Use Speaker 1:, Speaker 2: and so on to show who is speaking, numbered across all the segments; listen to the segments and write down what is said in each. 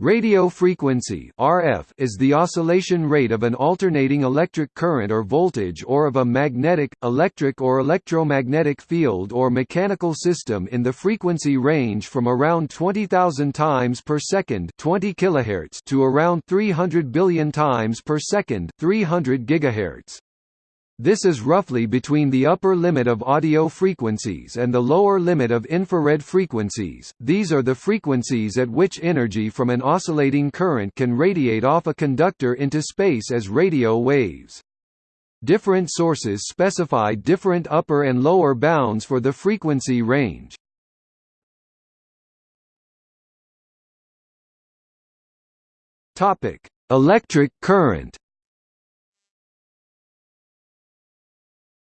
Speaker 1: Radio frequency RF is the oscillation rate of an alternating electric current or voltage or of a magnetic, electric or electromagnetic field or mechanical system in the frequency range from around 20,000 times per second 20 kHz to around 300 billion times per second 300 GHz. This is roughly between the upper limit of audio frequencies and the lower limit of infrared frequencies. These are the frequencies at which energy from an oscillating current can radiate off a conductor into space as radio waves. Different sources specify different upper and lower bounds for the frequency range. Topic: Electric current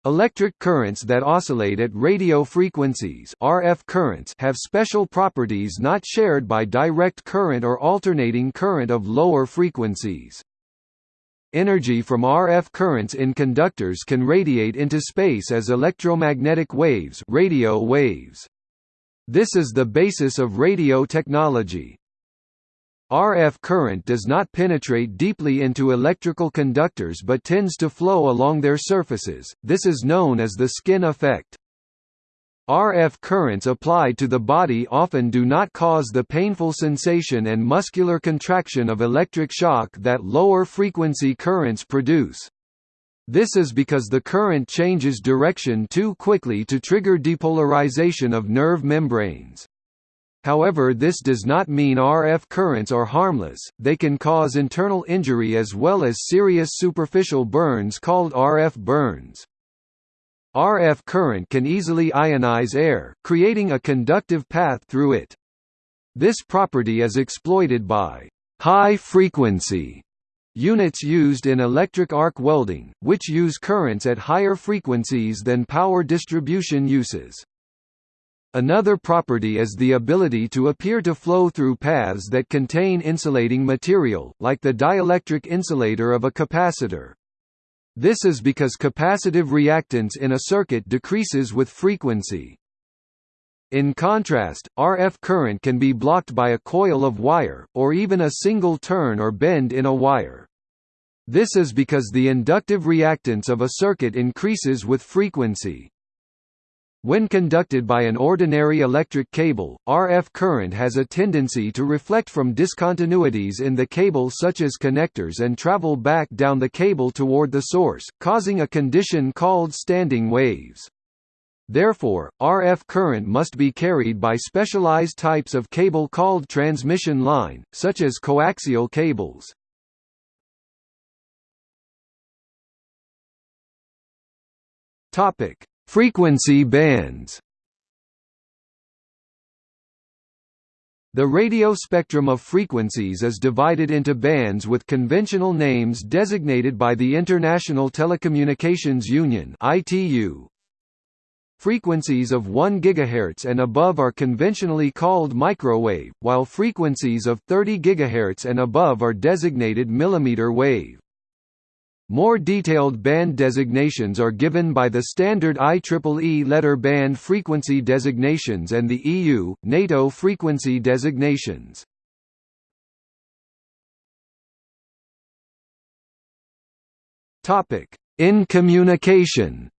Speaker 1: Electric currents that oscillate at radio frequencies RF currents have special properties not shared by direct current or alternating current of lower frequencies. Energy from RF currents in conductors can radiate into space as electromagnetic waves, radio waves. This is the basis of radio technology. RF current does not penetrate deeply into electrical conductors but tends to flow along their surfaces, this is known as the skin effect. RF currents applied to the body often do not cause the painful sensation and muscular contraction of electric shock that lower frequency currents produce. This is because the current changes direction too quickly to trigger depolarization of nerve membranes. However this does not mean RF currents are harmless, they can cause internal injury as well as serious superficial burns called RF burns. RF current can easily ionize air, creating a conductive path through it. This property is exploited by high-frequency units used in electric arc welding, which use currents at higher frequencies than power distribution uses. Another property is the ability to appear to flow through paths that contain insulating material, like the dielectric insulator of a capacitor. This is because capacitive reactance in a circuit decreases with frequency. In contrast, RF current can be blocked by a coil of wire, or even a single turn or bend in a wire. This is because the inductive reactance of a circuit increases with frequency. When conducted by an ordinary electric cable, RF current has a tendency to reflect from discontinuities in the cable such as connectors and travel back down the cable toward the source, causing a condition called standing waves. Therefore, RF current must be carried by specialized types of cable called transmission line, such as coaxial cables. Topic: Frequency bands The radio spectrum of frequencies is divided into bands with conventional names designated by the International Telecommunications Union (ITU). Frequencies of 1 GHz and above are conventionally called microwave, while frequencies of 30 GHz and above are designated millimeter wave. More detailed band designations are given by the standard IEEE letter band frequency designations and the EU, NATO frequency designations. In communication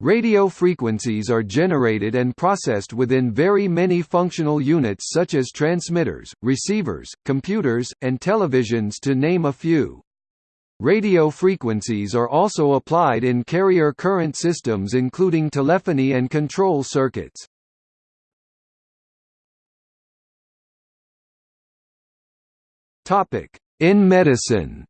Speaker 1: Radio frequencies are generated and processed within very many functional units such as transmitters, receivers, computers, and televisions to name a few. Radio frequencies are also applied in carrier current systems including telephony and control circuits. In medicine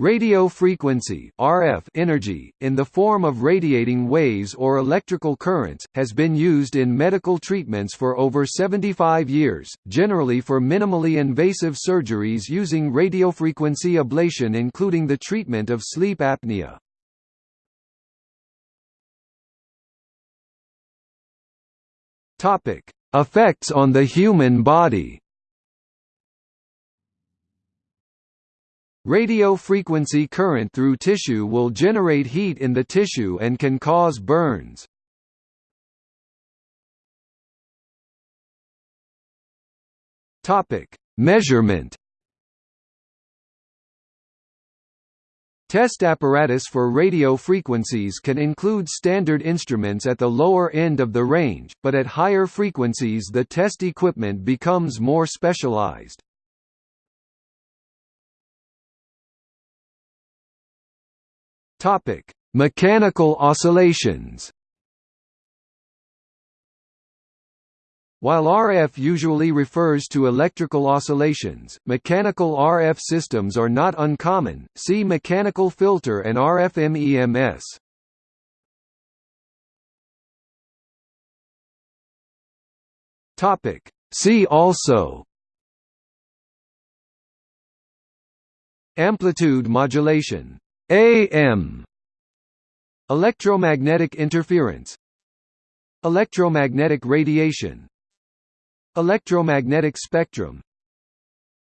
Speaker 1: Radio frequency RF energy, in the form of radiating waves or electrical currents, has been used in medical treatments for over 75 years, generally for minimally invasive surgeries using radiofrequency ablation including the treatment of sleep apnea. Effects on the human body Radio frequency current through tissue will generate heat in the tissue and can cause burns. Topic: Measurement. Test apparatus for radio frequencies can include standard instruments at the lower end of the range, but at higher frequencies the test equipment becomes more specialized. Topic: Mechanical oscillations. While RF usually refers to electrical oscillations, mechanical RF systems are not uncommon. See mechanical filter and RF MEMS. Topic: See also Amplitude modulation AM Electromagnetic interference. Electromagnetic radiation. Electromagnetic spectrum.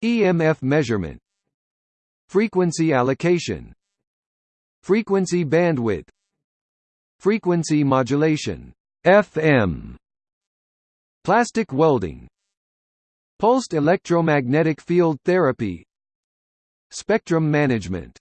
Speaker 1: EMF measurement. Frequency allocation. Frequency bandwidth. Frequency modulation. FM Plastic welding. Pulsed electromagnetic field therapy. Spectrum management